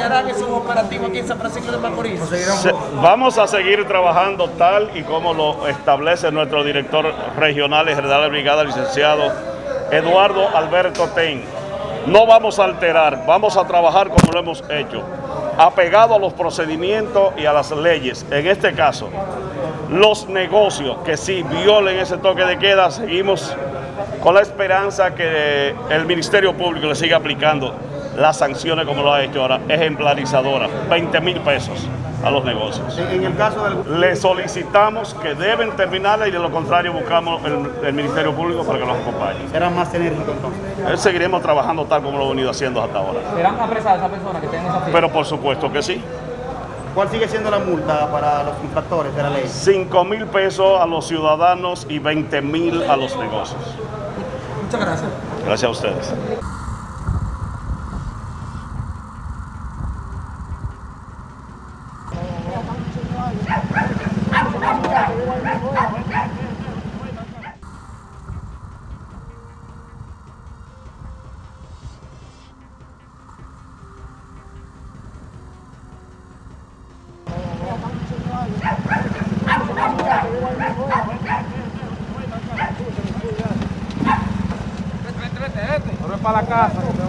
iniciarán esos operativos aquí en San Francisco de Macorís? Se- vamos a seguir trabajando tal y como lo establece nuestro director regional y general de brigada, licenciado Eduardo Alberto Ten. No vamos a alterar, vamos a trabajar como lo hemos hecho, apegado a los procedimientos y a las leyes. En este caso, los negocios que sí violen ese toque de queda, seguimos con la esperanza que el Ministerio Público le siga aplicando las sanciones como lo ha hecho ahora, ejemplarizadora, 20 mil pesos a los negocios. En el caso del... Le solicitamos que deben terminarla y de lo contrario buscamos el, el Ministerio Público para que nos acompañe. Será más enérgico entonces. Eh, Seguiremos trabajando tal como lo hemos venido haciendo hasta ahora. ¿Serán apresadas esas personas que tienen esa firma? Pero por supuesto que sí. ¿Cuál sigue siendo la multa para los infractores de la ley? 5 mil pesos a los ciudadanos y 20 mil a los negocios. Muchas gracias. Gracias a ustedes. Para la casa.